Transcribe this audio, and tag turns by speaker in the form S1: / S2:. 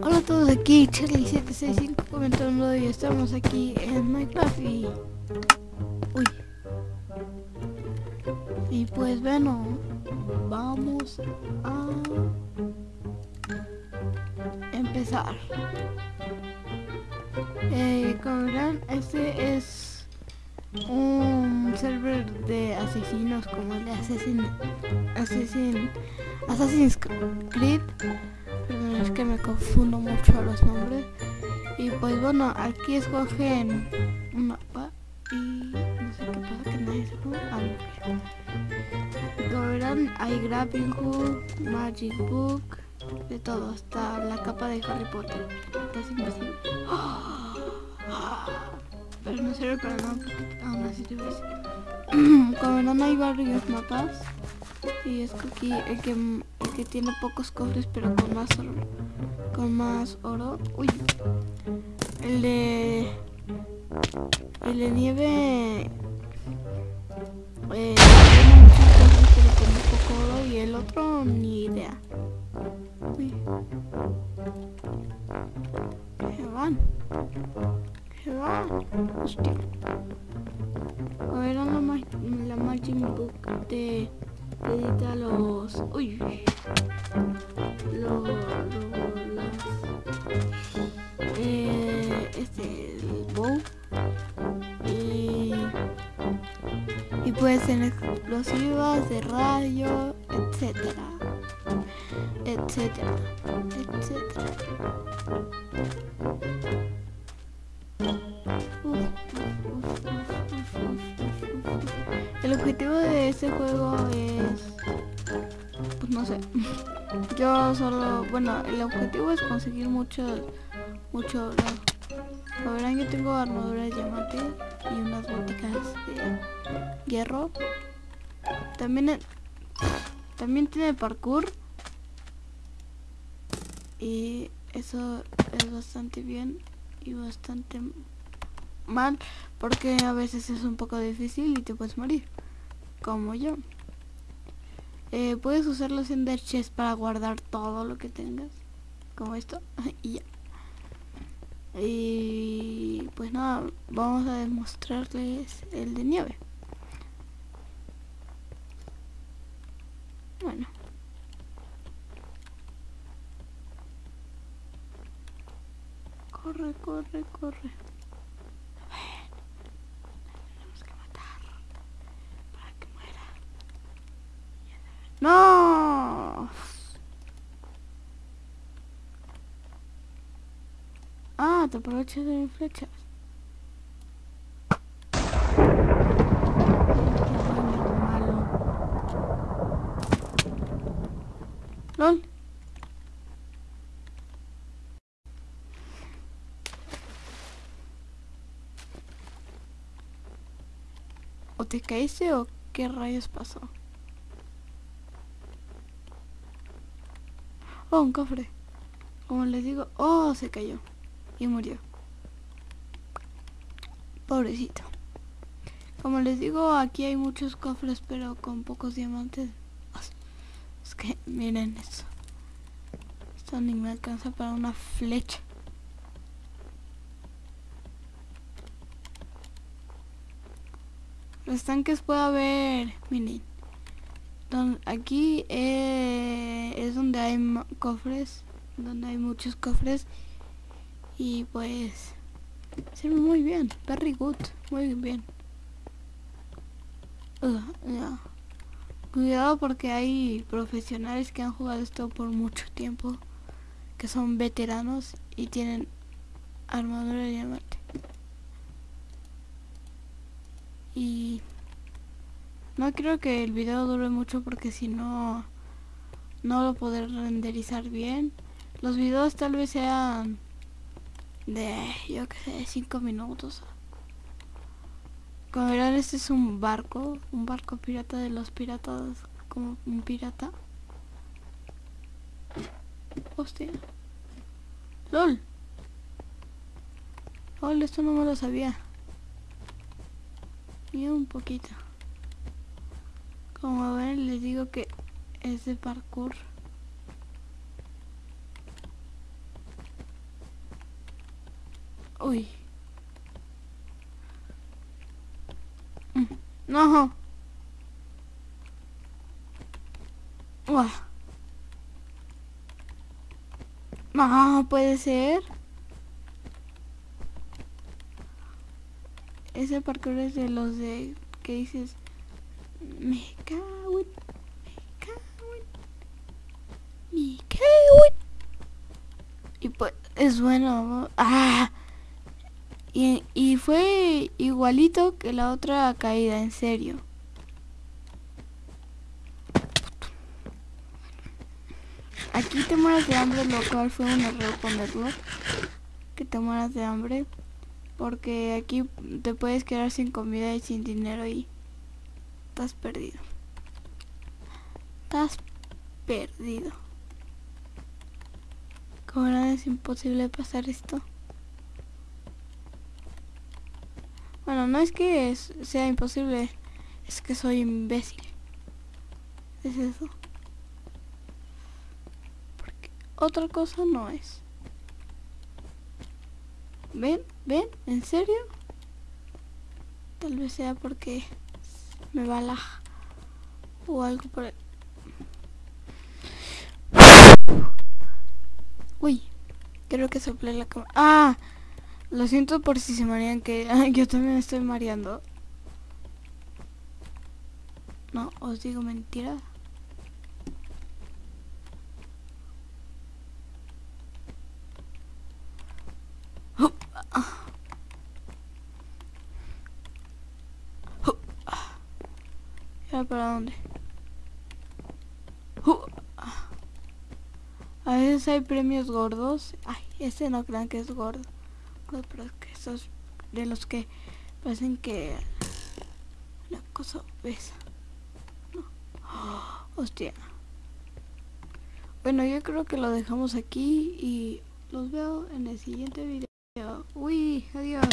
S1: Hola a todos, aquí Charlie765 comentando y estamos aquí en Minecraft y... Uy. Y pues bueno, vamos a... Empezar. Eh, como verán, este es un server de asesinos como el de Assassin, Assassin, Assassin's Creed Perdón, es que me confundo mucho los nombres. Y pues bueno, aquí escogen un mapa y no sé qué pasa que nadie se pone Como verán, hay Grappling Hook, Magic Book, de todo, hasta la capa de Harry Potter. Estás invasivo. Pero no sirve para nada porque aún así te ves. Como verán, hay varios mapas. Y escogí el que que tiene pocos cofres pero con más oro. Con más oro. Uy. El de... El de nieve... Eh, tiene muchos cofres pero con poco oro y el otro ni idea. Uy. Se van. Se van. Hostia. A ver, la, la Magic Book de edita los uy los, las eh, este el bow. Y y puede ser explosivas de radio etcétera etcétera etcétera El objetivo de este juego es... Pues no sé. Yo solo... Bueno, el objetivo es conseguir mucho... Mucho oro. verán, yo tengo armadura de diamante y unas boticas de hierro. También... También tiene parkour. Y eso es bastante bien y bastante mal porque a veces es un poco difícil y te puedes morir como yo. Eh, puedes usar los Ender Chest para guardar todo lo que tengas. Como esto. y ya. Y pues nada, vamos a demostrarles el de nieve. Bueno. Corre, corre, corre. ¡No! Te aprovechas de mis flechas. LOL. ¿O te caíste o qué rayos pasó? Oh, un cofre. Como les digo, oh, se cayó. Y murió. Pobrecito. Como les digo, aquí hay muchos cofres, pero con pocos diamantes. Es que, miren eso. Esto ni me alcanza para una flecha. Los tanques puede haber, miren aquí eh, es donde hay cofres, donde hay muchos cofres y pues muy bien, very good, muy bien. Cuidado porque hay profesionales que han jugado esto por mucho tiempo, que son veteranos y tienen armadura de diamante. Y no creo que el video dure mucho porque si no, no lo podré renderizar bien. Los videos tal vez sean de, yo que sé, 5 minutos. Como verán, este es un barco, un barco pirata de los piratas, como un pirata. Hostia. LOL. LOL, esto no me lo sabía. Ni un poquito. Como ven, les digo que es de parkour. Uy. Mm, no. No, puede ser. Ese parkour es de los de que dices me cago me cago me cago. Y pues es bueno. Ah. Y, fue igualito que la otra caída, en serio. Aquí te mueras de hambre, lo cual fue un error ponerlo. Que te mueras de hambre. Porque aquí te puedes quedar sin comida y sin dinero y estás perdido. Estás perdido. Como era es imposible pasar esto. Bueno, no es que sea imposible, es que soy imbécil. Es eso. Otra cosa no es. ¿Ven? ¿Ven? ¿En serio? Tal vez sea porque me va la... O algo por el... Uy, creo que soplé la cámara. ¡Ah! Lo siento por si se marean que yo también estoy mareando. No, os digo mentira. para dónde? A veces hay premios gordos. Ay, ese no crean que es gordo. Pero que esos de los que parecen que la cosa pesa. hostia. Bueno, yo creo que lo dejamos aquí y los veo en el siguiente video. Uy, adiós.